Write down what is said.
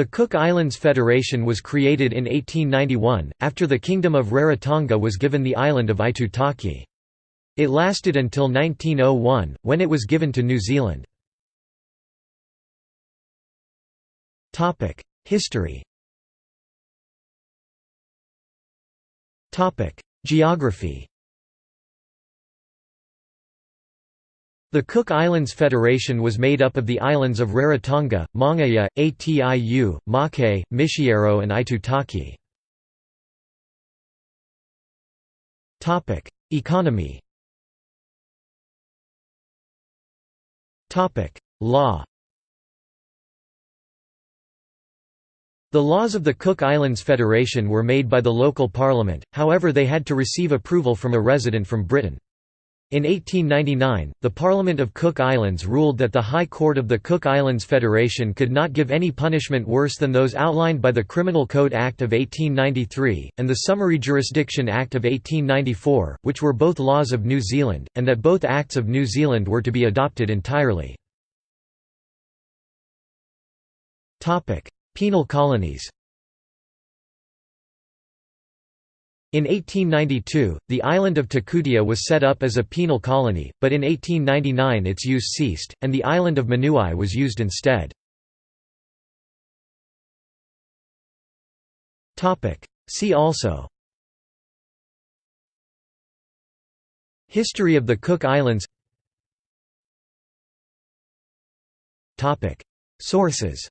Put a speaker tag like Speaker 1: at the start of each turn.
Speaker 1: The Cook Islands Federation was created in 1891, after the Kingdom of Rarotonga was given the island of Aitutaki. It lasted until 1901, when it was given to New Zealand. History Geography The Cook Islands Federation was made up of the islands of Rarotonga, Mangaia, Atiu, Mauke, Mitiaro and Aitutaki. Economy Law The laws of the Cook Islands Federation were made by the local parliament, however they had to receive approval from a resident from Britain. In 1899, the Parliament of Cook Islands ruled that the High Court of the Cook Islands Federation could not give any punishment worse than those outlined by the Criminal Code Act of 1893, and the Summary Jurisdiction Act of 1894, which were both laws of New Zealand, and that both acts of New Zealand were to be adopted entirely. Penal colonies In 1892, the island of Takutea was set up as a penal colony, but in 1899 its use ceased, and the island of Manuae was used instead. See also History of the Cook Islands Sources